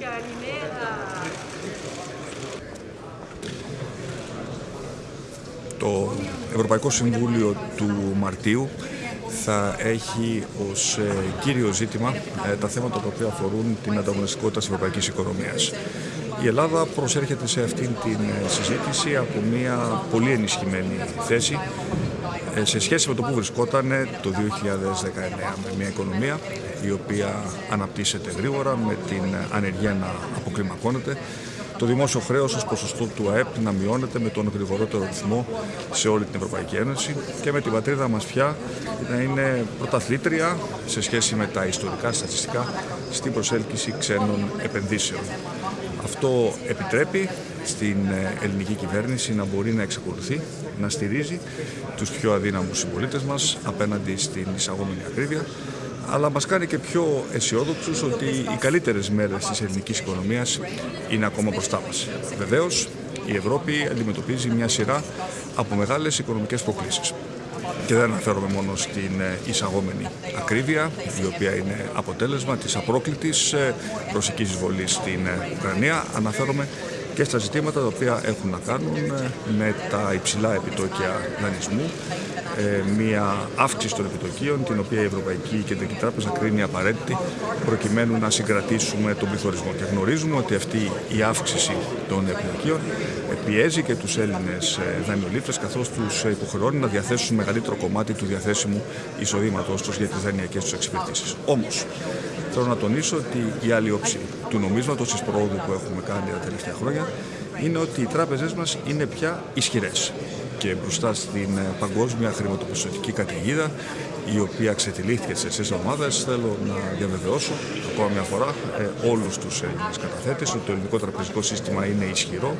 Καλημέρα. Το Ευρωπαϊκό Συμβούλιο του Μαρτίου θα έχει ως ε, κύριο ζήτημα ε, τα θέματα τα οποία αφορούν την ανταγωνιστικότητα της ευρωπαϊκής οικονομίας. Η Ελλάδα προσέρχεται σε αυτήν την ε, συζήτηση από μια πολύ ενισχυμένη θέση σε σχέση με το που βρισκόταν το 2019 με μια οικονομία η οποία αναπτύσσεται γρήγορα με την ανεργία να αποκλιμακώνεται το δημόσιο χρέος ως ποσοστό του ΑΕΠ να μειώνεται με τον γρηγορότερο ρυθμό σε όλη την Ευρωπαϊκή Ένωση και με την πατρίδα μας πια να είναι πρωταθλήτρια σε σχέση με τα ιστορικά στατιστικά στην προσέλκυση ξένων επενδύσεων. Αυτό επιτρέπει στην ελληνική κυβέρνηση να μπορεί να εξακολουθεί να στηρίζει τους πιο αδύναμους συμπολίτες μας απέναντι στην εισαγόμενη ακρίβεια αλλά μας κάνει και πιο αισιόδοξους ότι οι καλύτερες μέρες της ελληνικής οικονομίας είναι ακόμα μπροστά μας. Βεβαίως, η Ευρώπη αντιμετωπίζει μια σειρά από μεγάλες οικονομικές προκλήσεις. Και δεν αναφέρομαι μόνο στην ε, εισαγόμενη ακρίβεια, η οποία είναι αποτέλεσμα της απρόκλητης ε, ρωσικής εισβολής στην ε, Ουκρανία. Αναφέρομαι και στα ζητήματα τα οποία έχουν να κάνουν με τα υψηλά επιτόκια δανεισμού, ε, μια αύξηση των επιτοκίων, την οποία η Ευρωπαϊκή Κεντρική Τράπεζα κρίνει απαραίτητη προκειμένου να συγκρατήσουμε τον πληθωρισμό. Και γνωρίζουμε ότι αυτή η αύξηση των επιτοκίων πιέζει και τους Έλληνες ε, δανειολήπτες καθώς τους υποχρεώνει να διαθέσουν μεγαλύτερο κομμάτι του διαθέσιμου εισοδήματος τους για τις δανειακές τους εξυπηρετήσεις. Όμως, θέλω να τονίσω ότι η άλλη όψη του νομίσματος της πρόοδου που έχουμε κάνει τα τελευταία χρόνια είναι ότι οι τράπεζες μας είναι πια ισχυρές και μπροστά στην ε, παγκόσμια χρηματοπιστωτική καταιγίδα η οποία ξετυλίχθηκε σε εσείς ομάδες θέλω να διαβεβαιώσω ακόμα μια φορά ε, όλους τους Έλληνες καταθέτες ότι το ελληνικό τραπεζικό σύστημα είναι ισχυρό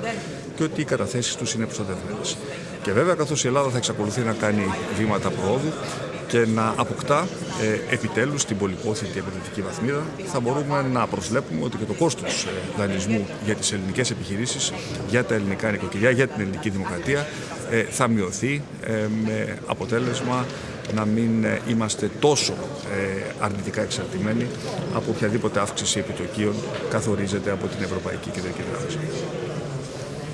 και ότι οι καταθέσεις τους είναι προστατευμένες. Και βέβαια καθώς η Ελλάδα θα εξακολουθεί να κάνει βήματα προόδου και να αποκτά ε, επιτέλους την πολυπόθητη επενδυτική βαθμίδα θα μπορούμε να προσλέπουμε ότι και το κόστος ε, δανεισμού για τις ελληνικές επιχειρήσεις, για τα ελληνικά νοικοκυριά, για την ελληνική δημοκρατία ε, θα μειωθεί ε, με αποτέλεσμα να μην ε, είμαστε τόσο αρνητικά εξαρτημένοι από οποιαδήποτε αύξηση επιτοκίων καθορίζεται από την Ευρωπαϊκή Κεντρική Τράπεζα.